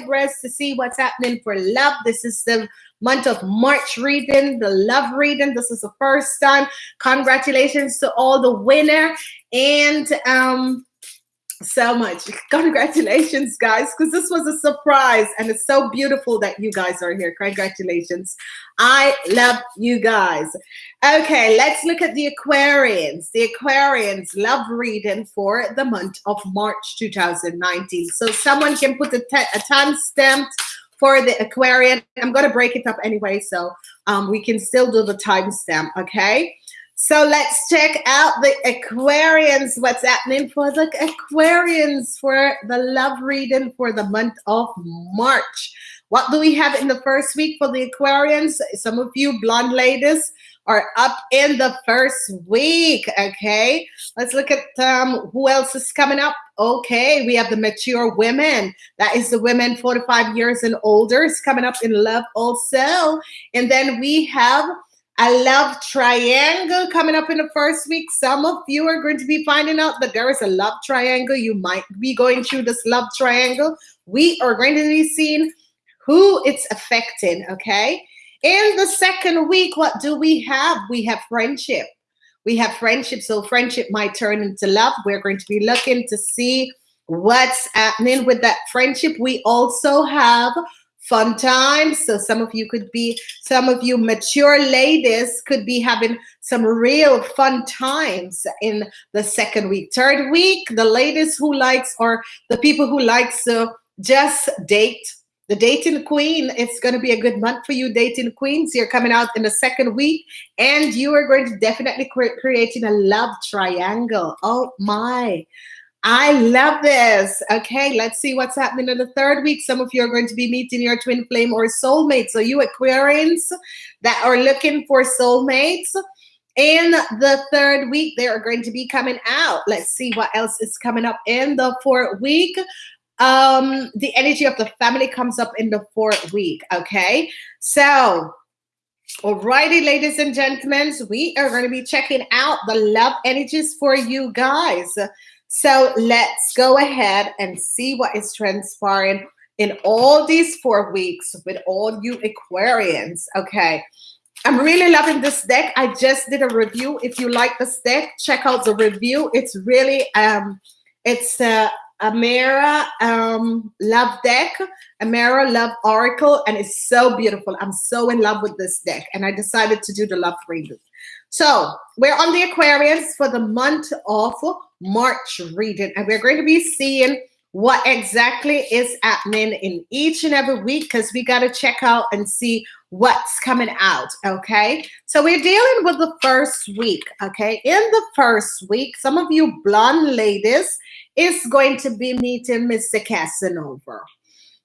Libras to see what's happening for love. This is the month of March reading, the love reading. This is the first time. Congratulations to all the winner. And um, so much. Congratulations, guys, because this was a surprise and it's so beautiful that you guys are here. Congratulations. I love you guys. Okay, let's look at the Aquarians. The Aquarians love reading for the month of March 2019. So someone can put a, a time stamp for the Aquarian. I'm going to break it up anyway, so um, we can still do the timestamp, okay? So let's check out the Aquarians. What's happening for the Aquarians for the love reading for the month of March? What do we have in the first week for the Aquarians? Some of you blonde ladies are up in the first week. Okay, let's look at um, who else is coming up. Okay, we have the mature women. That is the women 45 years and older is coming up in love also. And then we have I love triangle coming up in the first week. Some of you are going to be finding out that there is a love triangle. You might be going through this love triangle. We are going to be seeing who it's affecting, okay? In the second week, what do we have? We have friendship. We have friendship. So friendship might turn into love. We're going to be looking to see what's happening with that friendship. We also have fun times. So some of you could be, some of you mature ladies could be having some real fun times in the second week. Third week, the ladies who likes or the people who likes to just date, the dating queen, it's going to be a good month for you dating queens. You're coming out in the second week and you are going to definitely cre creating a love triangle. Oh my. I love this. Okay, let's see what's happening in the third week. Some of you are going to be meeting your twin flame or soulmate. So you Aquarians that are looking for soulmates, in the third week, they are going to be coming out. Let's see what else is coming up in the fourth week. Um, the energy of the family comes up in the fourth week. Okay, so Alrighty, ladies and gentlemen, we are going to be checking out the love energies for you guys. So let's go ahead and see what is transpiring in all these four weeks with all you Aquarians. Okay. I'm really loving this deck. I just did a review. If you like this deck, check out the review. It's really, um, it's a Amara um, Love deck, Amara Love Oracle, and it's so beautiful. I'm so in love with this deck, and I decided to do the love reading. So we're on the Aquarians for the month of March reading, and we're going to be seeing what exactly is happening in each and every week because we got to check out and see what's coming out okay? So we're dealing with the first week okay? In the first week some of you blonde ladies is going to be meeting mr casanova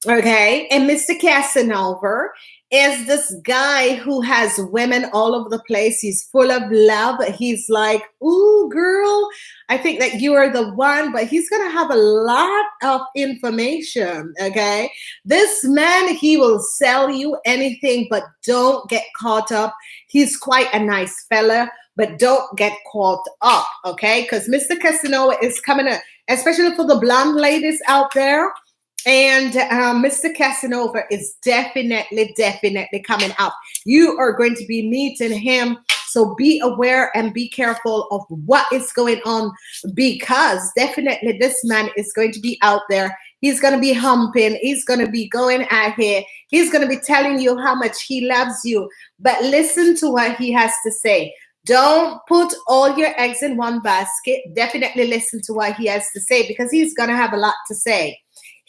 okay? And mr casanova is this guy who has women all over the place. He's full of love. He's like, ooh, girl, I think that you are the one, but he's going to have a lot of information, okay? This man, he will sell you anything, but don't get caught up. He's quite a nice fella, but don't get caught up, okay? Because Mr. Casanova is coming, to, especially for the blonde ladies out there, and um, Mr. Casanova is definitely, definitely coming up. You are going to be meeting him. So be aware and be careful of what is going on because definitely this man is going to be out there. He's going to be humping. He's going to be going out here. He's going to be telling you how much he loves you. But listen to what he has to say. Don't put all your eggs in one basket. Definitely listen to what he has to say because he's going to have a lot to say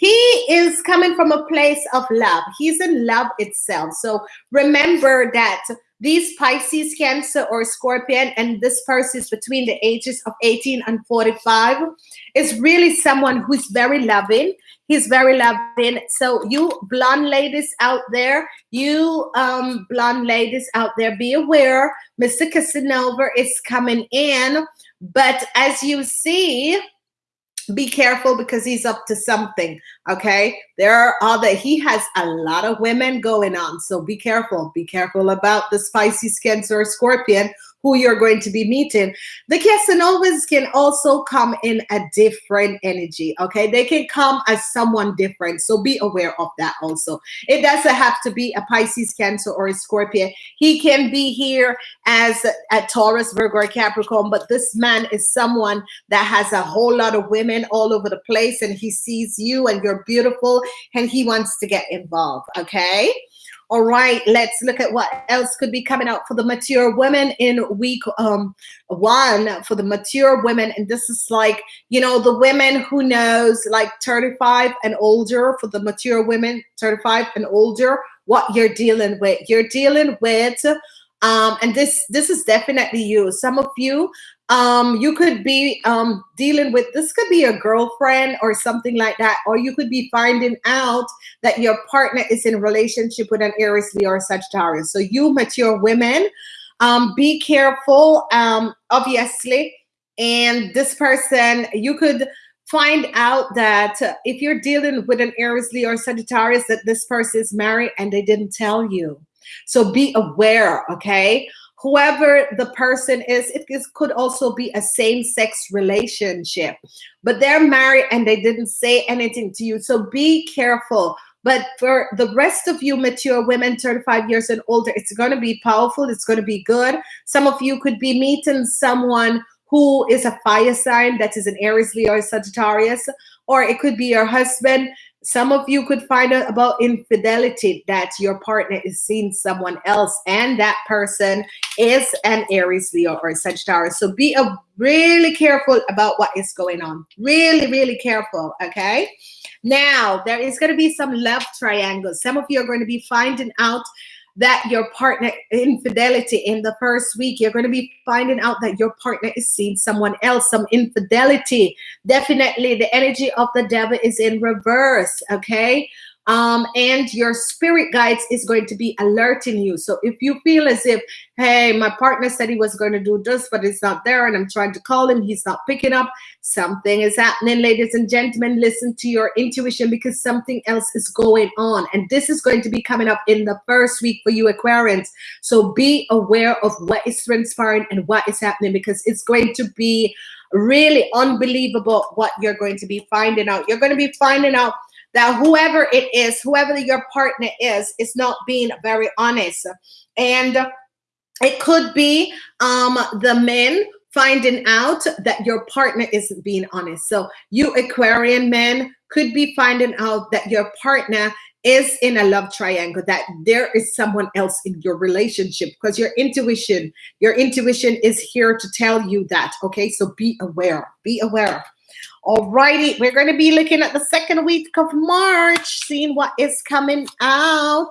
he is coming from a place of love. He's in love itself. So remember that these Pisces, Cancer, or Scorpion, and this person is between the ages of 18 and 45, is really someone who's very loving. He's very loving. So you blonde ladies out there, you um, blonde ladies out there, be aware, Mr. Casanova is coming in. But as you see, be careful because he's up to something okay? There are other he has a lot of women going on so be careful. Be careful about the spicy cancer scorpion who you're going to be meeting. The Casanovas can also come in a different energy, okay? They can come as someone different, so be aware of that also. It doesn't have to be a Pisces, Cancer, or a Scorpio. He can be here as a Taurus, Virgo, or Capricorn, but this man is someone that has a whole lot of women all over the place and he sees you and you're beautiful and he wants to get involved, okay? All right, let's look at what else could be coming out for the mature women in week um, one for the mature women. And this is like, you know, the women who knows like 35 and older for the mature women, 35 and older, what you're dealing with. You're dealing with um, and this this is definitely you. Some of you um, you could be um, dealing with this could be a girlfriend or something like that or you could be finding out that your partner is in relationship with an aries leo or sagittarius. So you mature women um, be careful um, obviously. And this person you could find out that if you're dealing with an aries leo or sagittarius that this person is married and they didn't tell you so be aware okay whoever the person is, it is, could also be a same-sex relationship, but they're married and they didn't say anything to you. So be careful. But for the rest of you mature women, 35 years and older, it's going to be powerful. It's going to be good. Some of you could be meeting someone who is a fire sign that is an Aries, Leo, Sagittarius, or it could be your husband some of you could find out about infidelity that your partner is seeing someone else and that person is an Aries, Leo, or Sagittarius. So be a really careful about what is going on. Really, really careful, okay? Now, there is going to be some love triangles. Some of you are going to be finding out that your partner infidelity in the first week you're going to be finding out that your partner is seeing someone else some infidelity. Definitely the energy of the devil is in reverse okay um, and your spirit guides is going to be alerting you. So if you feel as if, hey, my partner said he was going to do this, but it's not there, and I'm trying to call him, he's not picking up, something is happening, ladies and gentlemen. Listen to your intuition because something else is going on. And this is going to be coming up in the first week for you, Aquarians. So be aware of what is transpiring and what is happening because it's going to be really unbelievable what you're going to be finding out. You're going to be finding out that whoever it is, whoever your partner is, is not being very honest. And it could be um, the men finding out that your partner isn't being honest. So you Aquarian men could be finding out that your partner is in a love triangle, that there is someone else in your relationship because your intuition, your intuition is here to tell you that. Okay, so be aware, be aware. Alrighty, we're going to be looking at the second week of March, seeing what is coming out.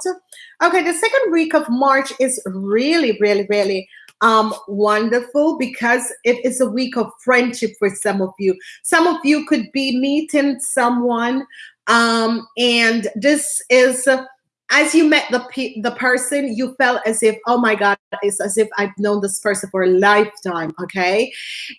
Okay, the second week of March is really, really, really um, wonderful because it is a week of friendship for some of you. Some of you could be meeting someone um, and this is as you met the the person, you felt as if, oh my God, it's as if I've known this person for a lifetime. Okay,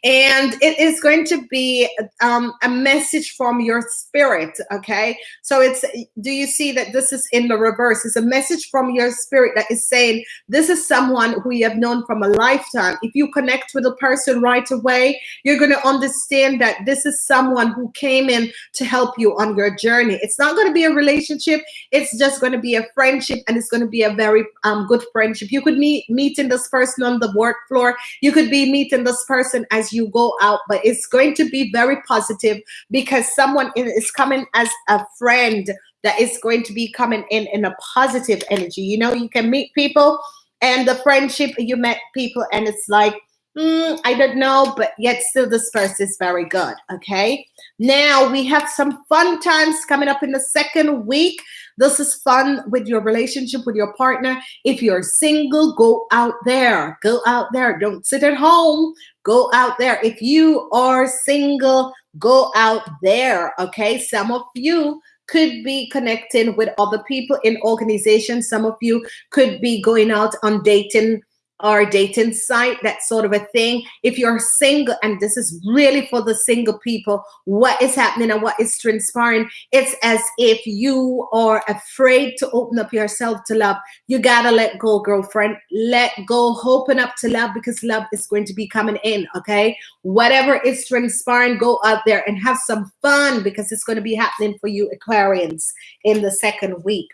and it is going to be um, a message from your spirit. Okay, so it's do you see that this is in the reverse? It's a message from your spirit that is saying this is someone who you have known from a lifetime. If you connect with a person right away, you're going to understand that this is someone who came in to help you on your journey. It's not going to be a relationship. It's just going to be a friendship and it's going to be a very um, good friendship. You could meet meeting this person on the work floor. You could be meeting this person as you go out, but it's going to be very positive because someone is coming as a friend that is going to be coming in in a positive energy. You know, you can meet people and the friendship, you met people and it's like, mm, I don't know, but yet still this person is very good, okay? Now we have some fun times coming up in the second week. This is fun with your relationship with your partner. If you're single, go out there. Go out there. Don't sit at home. Go out there. If you are single, go out there. Okay. Some of you could be connecting with other people in organizations. Some of you could be going out on dating or dating site, that sort of a thing. If you're single, and this is really for the single people, what is happening and what is transpiring, it's as if you are afraid to open up yourself to love. You gotta let go, girlfriend. Let go, open up to love because love is going to be coming in, okay? Whatever is transpiring, go out there and have some fun because it's going to be happening for you, Aquarians, in the second week.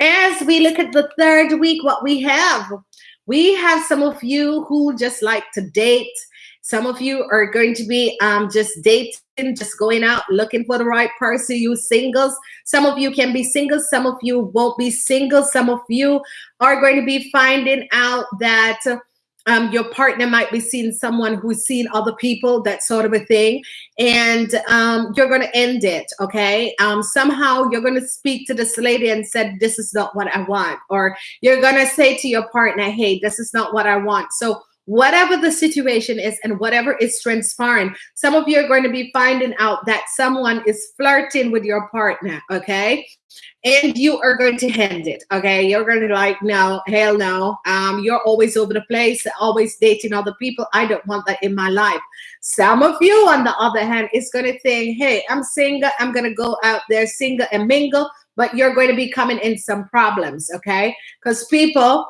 As we look at the third week, what we have, we have some of you who just like to date. Some of you are going to be um, just dating, just going out looking for the right person. You singles. Some of you can be single. Some of you won't be single. Some of you are going to be finding out that um, your partner might be seeing someone who's seen other people, that sort of a thing, and um, you're going to end it, okay? Um, somehow you're going to speak to this lady and said, this is not what I want, or you're going to say to your partner, hey, this is not what I want. So whatever the situation is and whatever is transpiring, some of you are going to be finding out that someone is flirting with your partner, okay? And you are going to hand it, okay? You're going to like, no, hell no. Um, you're always over the place, always dating other people. I don't want that in my life. Some of you, on the other hand, is going to think, hey, I'm single. I'm going to go out there single and mingle, but you're going to be coming in some problems, okay? Because people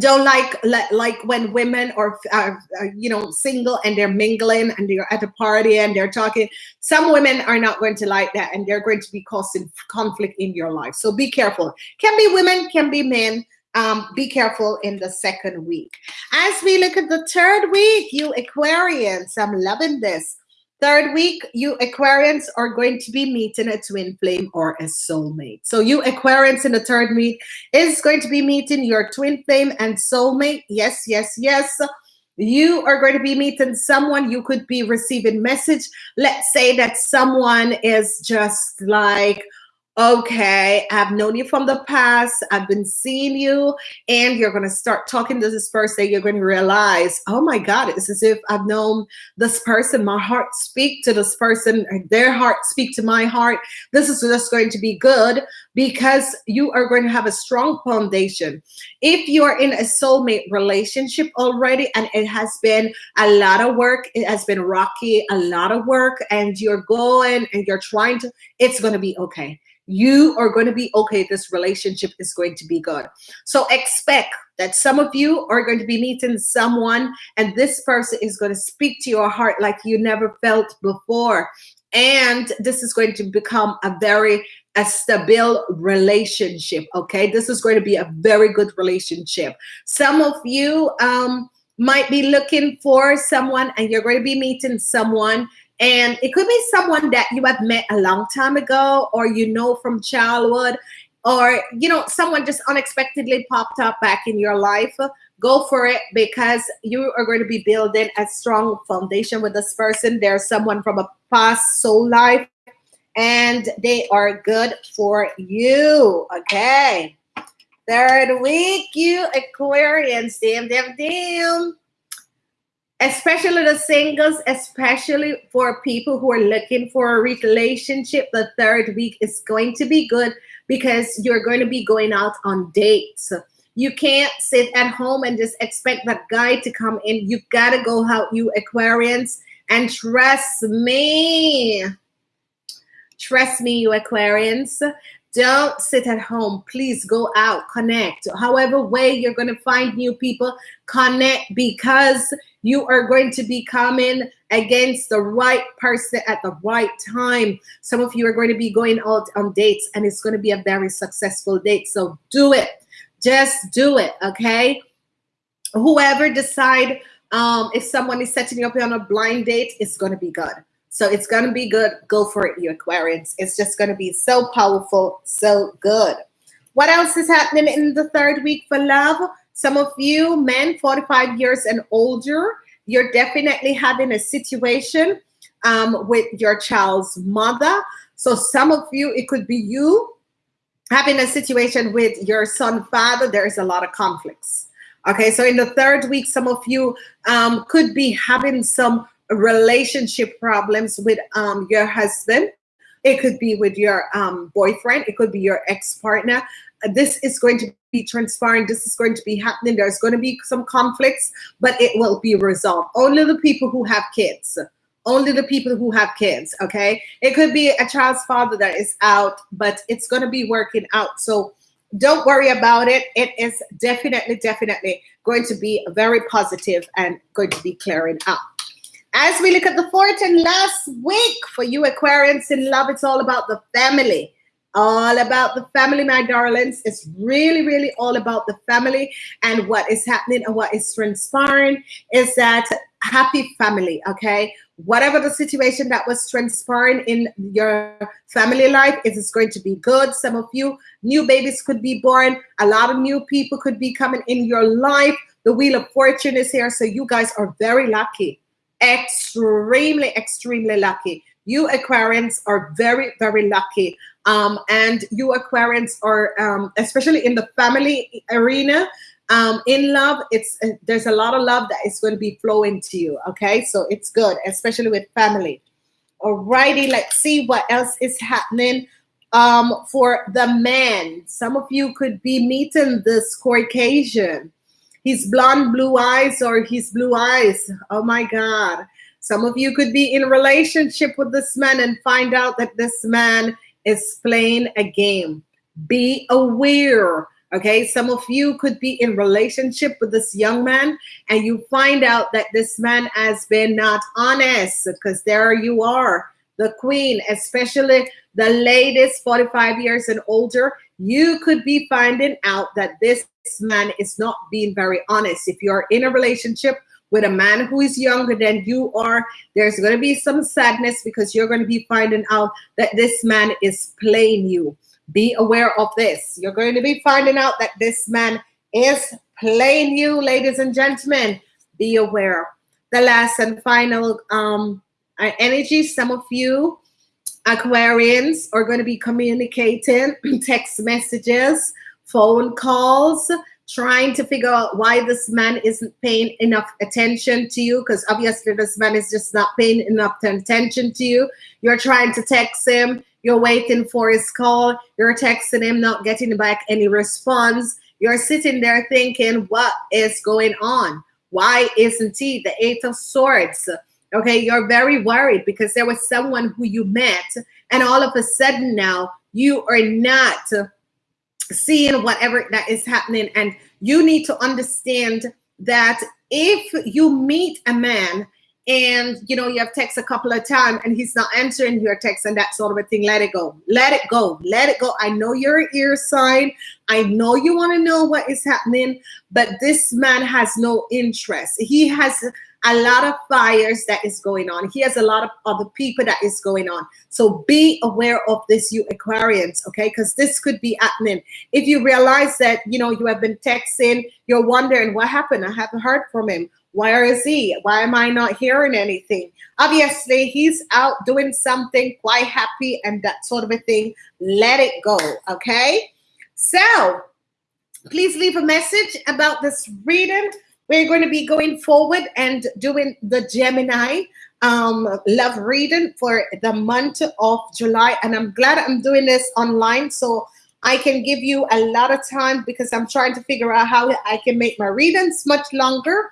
don't like like when women are, are, are, you know single and they're mingling and they're at a party and they're talking. Some women are not going to like that and they're going to be causing conflict in your life. So be careful. Can be women can be men. Um, be careful in the second week. As we look at the third week you aquarians i'm loving this Third week, you Aquarians are going to be meeting a twin flame or a soulmate. So you Aquarians in the third week is going to be meeting your twin flame and soulmate. Yes, yes, yes. You are going to be meeting someone you could be receiving message. Let's say that someone is just like, okay, I've known you from the past, I've been seeing you, and you're gonna start talking to this person, you're gonna realize, oh my God, it's as if I've known this person, my heart speak to this person, their heart speak to my heart. This is just going to be good because you are going to have a strong foundation. If you are in a soulmate relationship already and it has been a lot of work, it has been rocky, a lot of work, and you're going and you're trying to, it's gonna be okay you are going to be okay. This relationship is going to be good. So expect that some of you are going to be meeting someone and this person is going to speak to your heart like you never felt before. And this is going to become a very a stable relationship. Okay. This is going to be a very good relationship. Some of you um, might be looking for someone and you're going to be meeting someone and it could be someone that you have met a long time ago or you know from childhood or you know someone just unexpectedly popped up back in your life. Go for it because you are going to be building a strong foundation with this person. There's someone from a past soul life and they are good for you okay? Third week you aquarians damn damn damn especially the singles, especially for people who are looking for a relationship, the third week is going to be good because you're going to be going out on dates. You can't sit at home and just expect that guy to come in. You gotta go out, you Aquarians, and trust me. Trust me, you Aquarians. Don't sit at home. Please go out, connect. However way you're going to find new people, connect because you are going to be coming against the right person at the right time. Some of you are going to be going out on dates and it's going to be a very successful date. So do it. Just do it, okay? Whoever decide um, if someone is setting you up on a blind date, it's going to be good. So it's going to be good. Go for it, you Aquarians. It's just going to be so powerful, so good. What else is happening in the third week for love? Some of you men 45 years and older, you're definitely having a situation um, with your child's mother. So some of you, it could be you having a situation with your son father. There's a lot of conflicts. Okay, so in the third week, some of you um, could be having some relationship problems with um, your husband. It could be with your um, boyfriend. It could be your ex-partner. This is going to be transparent. This is going to be happening. There's going to be some conflicts, but it will be resolved. Only the people who have kids. Only the people who have kids, okay? It could be a child's father that is out, but it's going to be working out. So don't worry about it. It is definitely, definitely going to be very positive and going to be clearing up. As we look at the fourth and last week for you Aquarians in love, it's all about the family all about the family, my darlings. It's really, really all about the family and what is happening and what is transpiring is that happy family, okay? Whatever the situation that was transpiring in your family life, it is going to be good. Some of you, new babies could be born. A lot of new people could be coming in your life. The Wheel of Fortune is here. So you guys are very lucky. Extremely, extremely lucky. You Aquarians are very, very lucky. Um, and you Aquarians are, um, especially in the family arena, um, in love, it's uh, there's a lot of love that is going to be flowing to you. Okay, so it's good, especially with family. Alrighty, let's see what else is happening um, for the man. Some of you could be meeting this Caucasian. He's blonde, blue eyes, or his blue eyes. Oh my God. Some of you could be in relationship with this man and find out that this man is playing a game. Be aware. Okay, some of you could be in relationship with this young man and you find out that this man has been not honest because there you are, the queen, especially the latest 45 years and older, you could be finding out that this man is not being very honest. If you're in a relationship with a man who is younger than you are, there's going to be some sadness because you're going to be finding out that this man is playing you. Be aware of this. You're going to be finding out that this man is playing you, ladies and gentlemen. Be aware. The last and final um, energy, some of you Aquarians are going to be communicating text messages, phone calls, trying to figure out why this man isn't paying enough attention to you because obviously this man is just not paying enough attention to you. You're trying to text him, you're waiting for his call, you're texting him, not getting back any response. You're sitting there thinking, what is going on? Why isn't he the Eight of Swords? Okay, you're very worried because there was someone who you met, and all of a sudden now you are not seeing whatever that is happening. And you need to understand that if you meet a man and you know you have text a couple of times and he's not answering your text and that sort of a thing let it go. Let it go. Let it go. I know you're an air sign. I know you want to know what is happening but this man has no interest. He has a lot of fires that is going on. He has a lot of other people that is going on. So be aware of this, you Aquarians, okay? Because this could be happening. If you realize that, you know, you have been texting, you're wondering what happened. I haven't heard from him. Where is he? Why am I not hearing anything? Obviously, he's out doing something quite happy and that sort of a thing. Let it go, okay? So please leave a message about this reading we're going to be going forward and doing the Gemini um, love reading for the month of July. And I'm glad I'm doing this online so I can give you a lot of time because I'm trying to figure out how I can make my readings much longer.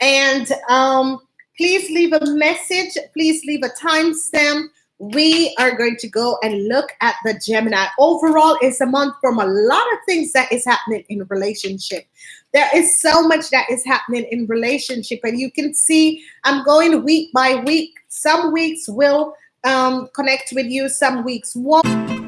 And um, please leave a message. Please leave a timestamp we are going to go and look at the Gemini. Overall, it's a month from a lot of things that is happening in relationship. There is so much that is happening in relationship, and you can see I'm going week by week. Some weeks will um, connect with you, some weeks won't.